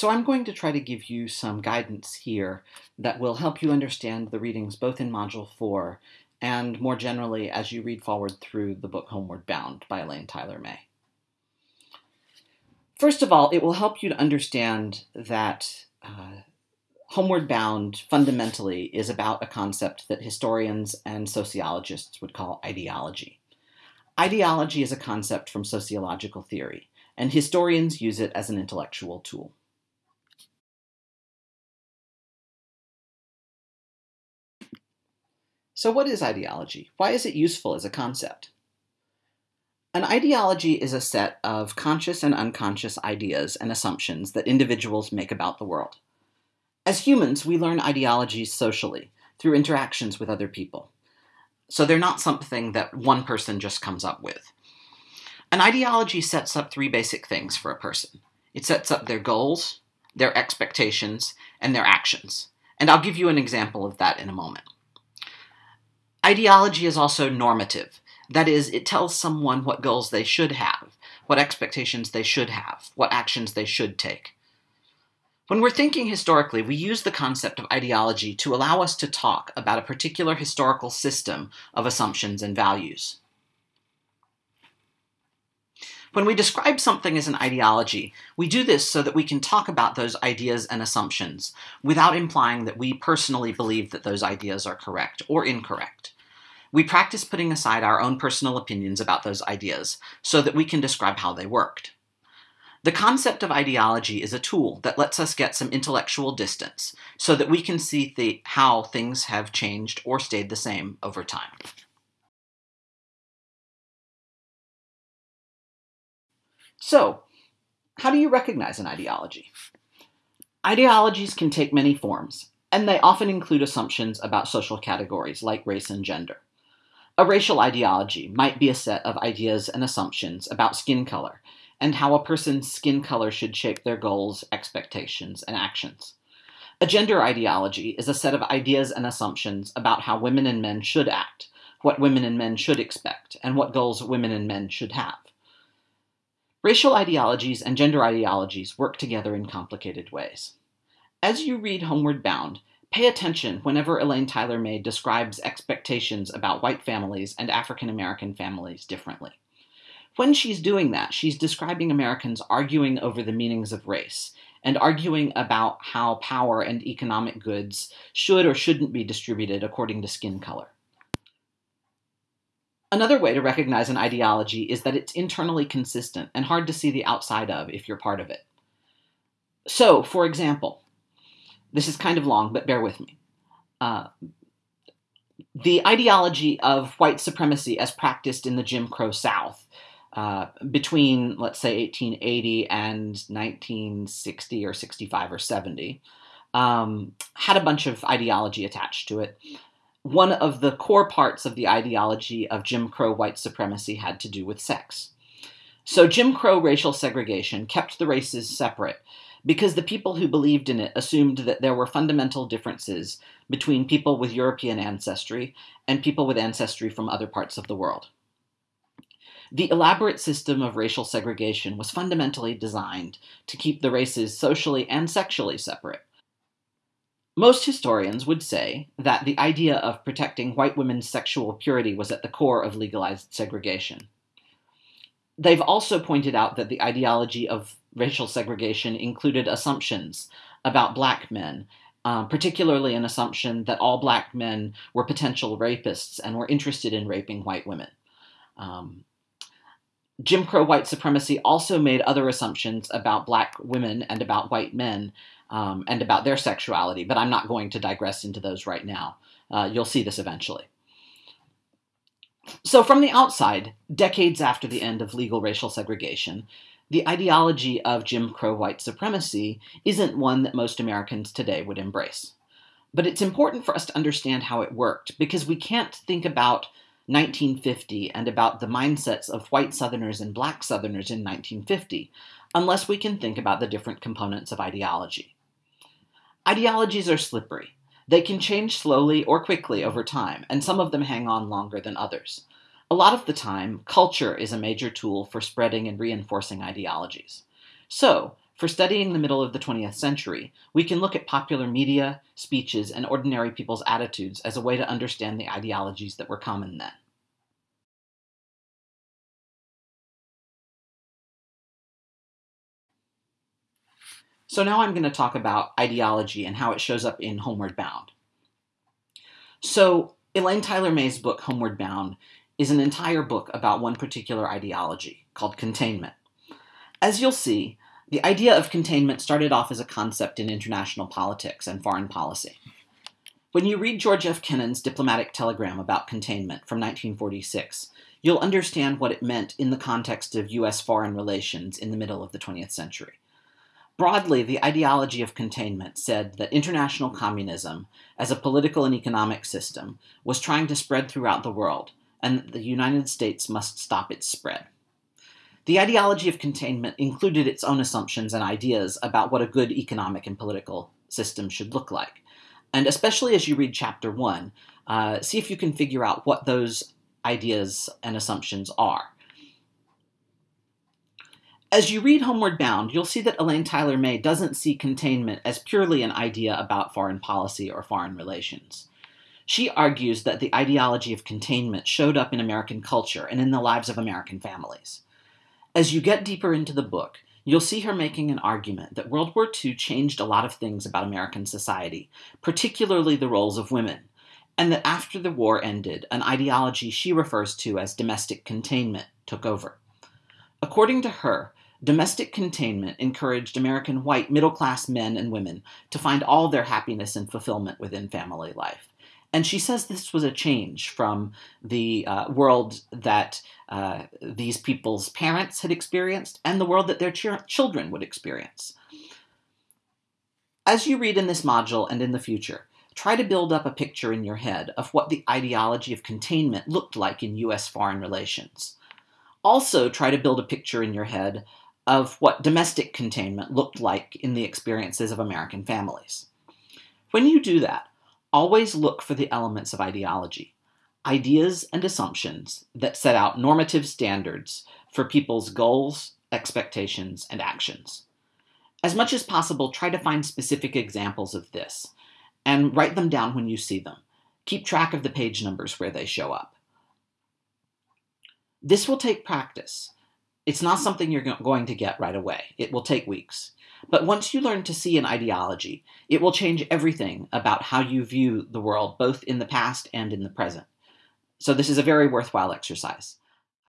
So I'm going to try to give you some guidance here that will help you understand the readings both in Module 4 and more generally as you read forward through the book Homeward Bound by Elaine Tyler May. First of all, it will help you to understand that uh, Homeward Bound fundamentally is about a concept that historians and sociologists would call ideology. Ideology is a concept from sociological theory, and historians use it as an intellectual tool. So, what is ideology? Why is it useful as a concept? An ideology is a set of conscious and unconscious ideas and assumptions that individuals make about the world. As humans, we learn ideologies socially, through interactions with other people. So they're not something that one person just comes up with. An ideology sets up three basic things for a person it sets up their goals, their expectations, and their actions. And I'll give you an example of that in a moment. Ideology is also normative. That is, it tells someone what goals they should have, what expectations they should have, what actions they should take. When we're thinking historically, we use the concept of ideology to allow us to talk about a particular historical system of assumptions and values. When we describe something as an ideology, we do this so that we can talk about those ideas and assumptions without implying that we personally believe that those ideas are correct or incorrect. We practice putting aside our own personal opinions about those ideas so that we can describe how they worked. The concept of ideology is a tool that lets us get some intellectual distance so that we can see how things have changed or stayed the same over time. So, how do you recognize an ideology? Ideologies can take many forms, and they often include assumptions about social categories like race and gender. A racial ideology might be a set of ideas and assumptions about skin color and how a person's skin color should shape their goals, expectations, and actions. A gender ideology is a set of ideas and assumptions about how women and men should act, what women and men should expect, and what goals women and men should have. Racial ideologies and gender ideologies work together in complicated ways. As you read Homeward Bound, pay attention whenever Elaine Tyler May describes expectations about white families and African American families differently. When she's doing that, she's describing Americans arguing over the meanings of race and arguing about how power and economic goods should or shouldn't be distributed according to skin color. Another way to recognize an ideology is that it's internally consistent and hard to see the outside of if you're part of it. So, for example, this is kind of long, but bear with me. Uh, the ideology of white supremacy as practiced in the Jim Crow South uh, between, let's say, 1880 and 1960 or 65 or 70 um, had a bunch of ideology attached to it one of the core parts of the ideology of Jim Crow white supremacy had to do with sex. So Jim Crow racial segregation kept the races separate because the people who believed in it assumed that there were fundamental differences between people with European ancestry and people with ancestry from other parts of the world. The elaborate system of racial segregation was fundamentally designed to keep the races socially and sexually separate. Most historians would say that the idea of protecting white women's sexual purity was at the core of legalized segregation. They've also pointed out that the ideology of racial segregation included assumptions about black men, uh, particularly an assumption that all black men were potential rapists and were interested in raping white women. Um, Jim Crow white supremacy also made other assumptions about black women and about white men um, and about their sexuality, but I'm not going to digress into those right now. Uh, you'll see this eventually. So, from the outside, decades after the end of legal racial segregation, the ideology of Jim Crow white supremacy isn't one that most Americans today would embrace. But it's important for us to understand how it worked because we can't think about 1950 and about the mindsets of white Southerners and black Southerners in 1950 unless we can think about the different components of ideology. Ideologies are slippery. They can change slowly or quickly over time, and some of them hang on longer than others. A lot of the time, culture is a major tool for spreading and reinforcing ideologies. So, For studying the middle of the 20th century, we can look at popular media, speeches, and ordinary people's attitudes as a way to understand the ideologies that were common then. So now I'm going to talk about ideology and how it shows up in Homeward Bound. So Elaine Tyler May's book, Homeward Bound, is an entire book about one particular ideology called containment. As you'll see, the idea of containment started off as a concept in international politics and foreign policy. When you read George F. Kennan's diplomatic telegram about containment from 1946, you'll understand what it meant in the context of U.S. foreign relations in the middle of the 20th century. Broadly, the ideology of containment said that international communism, as a political and economic system, was trying to spread throughout the world, and that the United States must stop its spread. The ideology of containment included its own assumptions and ideas about what a good economic and political system should look like. And especially as you read Chapter 1, uh, see if you can figure out what those ideas and assumptions are. As you read Homeward Bound, you'll see that Elaine Tyler May doesn't see containment as purely an idea about foreign policy or foreign relations. She argues that the ideology of containment showed up in American culture and in the lives of American families. As you get deeper into the book, you'll see her making an argument that World War II changed a lot of things about American society, particularly the roles of women, and that after the war ended, an ideology she refers to as domestic containment took over. According to her, Domestic containment encouraged American white middle class men and women to find all their happiness and fulfillment within family life. And she says this was a change from the uh, world that uh, these people's parents had experienced and the world that their ch- children would experience. As you read in this module and in the future, try to build up a picture in your head of what the ideology of containment looked like in U.S. foreign relations. Also, try to build a picture in your head of what domestic containment looked like in the experiences of American families. When you do that, always look for the elements of ideology, ideas and assumptions that set out normative standards for people's goals, expectations, and actions. As much as possible, try to find specific examples of this and write them down when you see them. Keep track of the page numbers where they show up. This will take practice, it's not something you're going to get right away. It will take weeks. But once you learn to see an ideology, it will change everything about how you view the world, both in the past and in the present. So, this is a very worthwhile exercise.